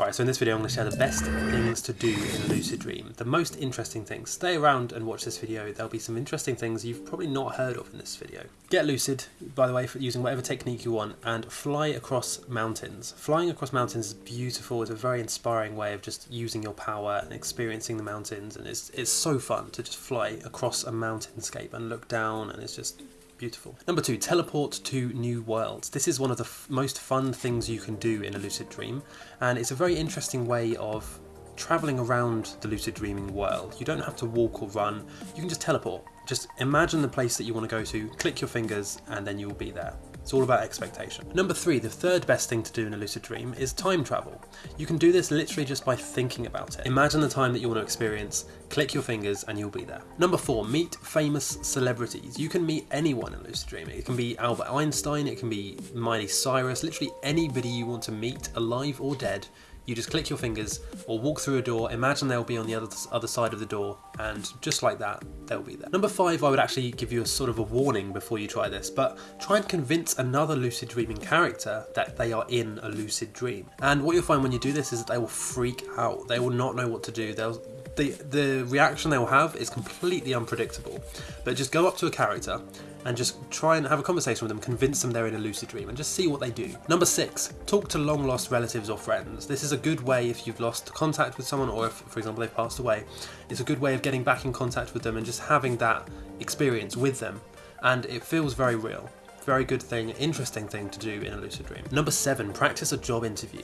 Alright, so in this video I'm going to share the best things to do in a lucid dream. The most interesting things. Stay around and watch this video. There'll be some interesting things you've probably not heard of in this video. Get lucid, by the way, for using whatever technique you want, and fly across mountains. Flying across mountains is beautiful. It's a very inspiring way of just using your power and experiencing the mountains. And it's, it's so fun to just fly across a mountainscape and look down and it's just Beautiful. Number two, teleport to new worlds. This is one of the most fun things you can do in a lucid dream, and it's a very interesting way of traveling around the lucid dreaming world. You don't have to walk or run, you can just teleport. Just imagine the place that you want to go to, click your fingers, and then you'll be there. It's all about expectation. Number three, the third best thing to do in a lucid dream is time travel. You can do this literally just by thinking about it. Imagine the time that you want to experience, click your fingers and you'll be there. Number four, meet famous celebrities. You can meet anyone in lucid dreaming. It can be Albert Einstein, it can be Miley Cyrus, literally anybody you want to meet, alive or dead, you just click your fingers or walk through a door, imagine they'll be on the other, other side of the door, and just like that, they'll be there. Number five, I would actually give you a sort of a warning before you try this, but try and convince another lucid dreaming character that they are in a lucid dream. And what you'll find when you do this is that they will freak out. They will not know what to do. They'll the the reaction they'll have is completely unpredictable. But just go up to a character and just try and have a conversation with them, convince them they're in a lucid dream, and just see what they do. Number six, talk to long lost relatives or friends. This is a good way if you've lost contact with someone, or if, for example, they've passed away. It's a good way of getting back in contact with them and just having that experience with them, and it feels very real. Very good thing, interesting thing to do in a lucid dream. Number seven, practice a job interview.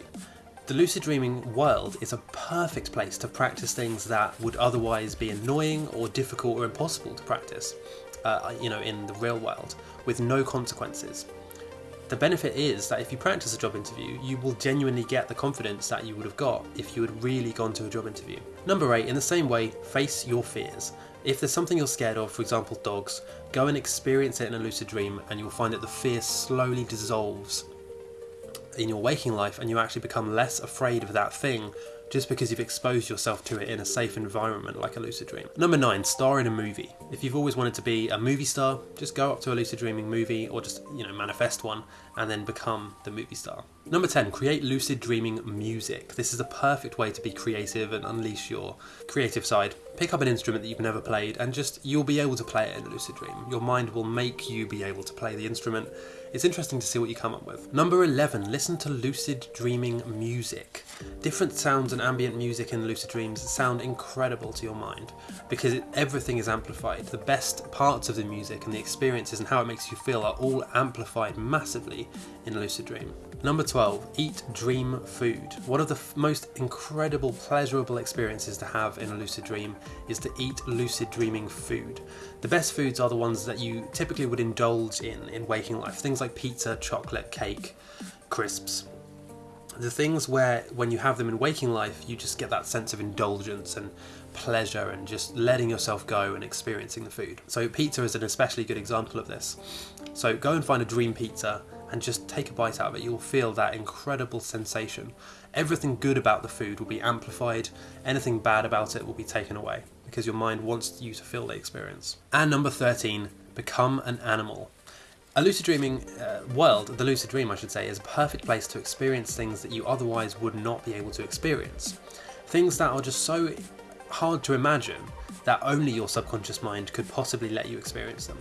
The lucid dreaming world is a perfect place to practice things that would otherwise be annoying or difficult or impossible to practice uh, you know, in the real world with no consequences. The benefit is that if you practice a job interview, you will genuinely get the confidence that you would have got if you had really gone to a job interview. Number eight, in the same way, face your fears. If there's something you're scared of, for example dogs, go and experience it in a lucid dream and you'll find that the fear slowly dissolves in your waking life and you actually become less afraid of that thing just because you've exposed yourself to it in a safe environment like a lucid dream. Number nine, star in a movie. If you've always wanted to be a movie star, just go up to a lucid dreaming movie or just, you know, manifest one and then become the movie star. Number 10, create lucid dreaming music. This is a perfect way to be creative and unleash your creative side. Pick up an instrument that you've never played and just, you'll be able to play it in a lucid dream. Your mind will make you be able to play the instrument it's interesting to see what you come up with. Number 11, listen to lucid dreaming music. Different sounds and ambient music in lucid dreams sound incredible to your mind because it, everything is amplified. The best parts of the music and the experiences and how it makes you feel are all amplified massively in a lucid dream. Number 12, eat dream food. One of the most incredible, pleasurable experiences to have in a lucid dream is to eat lucid dreaming food. The best foods are the ones that you typically would indulge in in waking life. Things like pizza, chocolate, cake, crisps. The things where when you have them in waking life, you just get that sense of indulgence and pleasure and just letting yourself go and experiencing the food. So pizza is an especially good example of this. So go and find a dream pizza and just take a bite out of it, you'll feel that incredible sensation. Everything good about the food will be amplified, anything bad about it will be taken away because your mind wants you to feel the experience. And number 13, become an animal. A lucid dreaming uh, world, the lucid dream I should say, is a perfect place to experience things that you otherwise would not be able to experience. Things that are just so hard to imagine that only your subconscious mind could possibly let you experience them.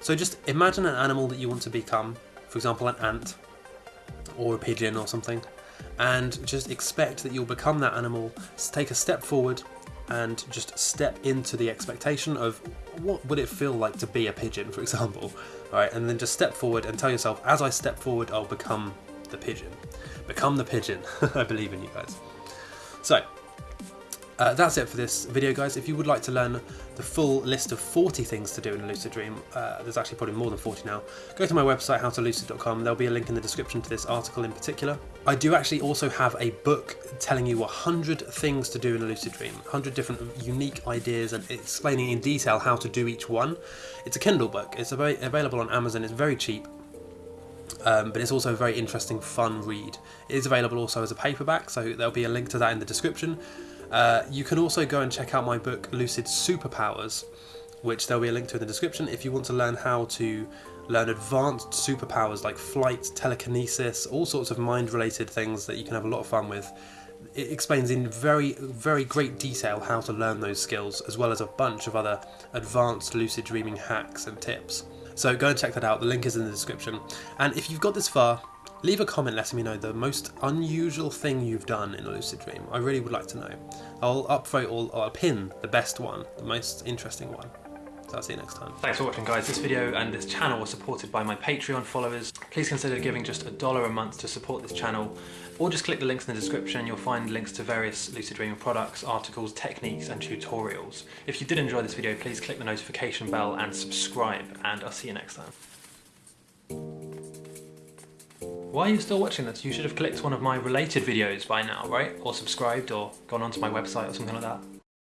So just imagine an animal that you want to become, for example an ant or a pigeon or something and just expect that you'll become that animal take a step forward and just step into the expectation of what would it feel like to be a pigeon for example all right? And then just step forward and tell yourself as I step forward I'll become the pigeon. Become the pigeon I believe in you guys. So uh, that's it for this video guys. If you would like to learn the full list of 40 things to do in a lucid dream, uh, there's actually probably more than 40 now, go to my website howtolucid.com, there'll be a link in the description to this article in particular. I do actually also have a book telling you 100 things to do in a lucid dream, 100 different unique ideas and explaining in detail how to do each one. It's a Kindle book, it's available on Amazon, it's very cheap. Um, but it's also a very interesting, fun read. It is available also as a paperback, so there'll be a link to that in the description. Uh, you can also go and check out my book Lucid Superpowers, which there'll be a link to in the description if you want to learn how to learn advanced superpowers like flight, telekinesis, all sorts of mind related things that you can have a lot of fun with. it explains in very, very great detail how to learn those skills, as well as a bunch of other advanced lucid dreaming hacks and tips. So go and check that out, the link is in the description. And if you've got this far, leave a comment letting me know the most unusual thing you've done in a lucid dream. I really would like to know. I'll upvote or I'll pin the best one, the most interesting one. So I'll see you next time. Thanks for watching guys. This video and this channel was supported by my Patreon followers. Please consider giving just a dollar a month to support this channel or just click the links in the description. You'll find links to various Lucid Dreaming products, articles, techniques and tutorials. If you did enjoy this video, please click the notification bell and subscribe and I'll see you next time. Why are you still watching this? You should have clicked one of my related videos by now, right? Or subscribed or gone onto my website or something like that.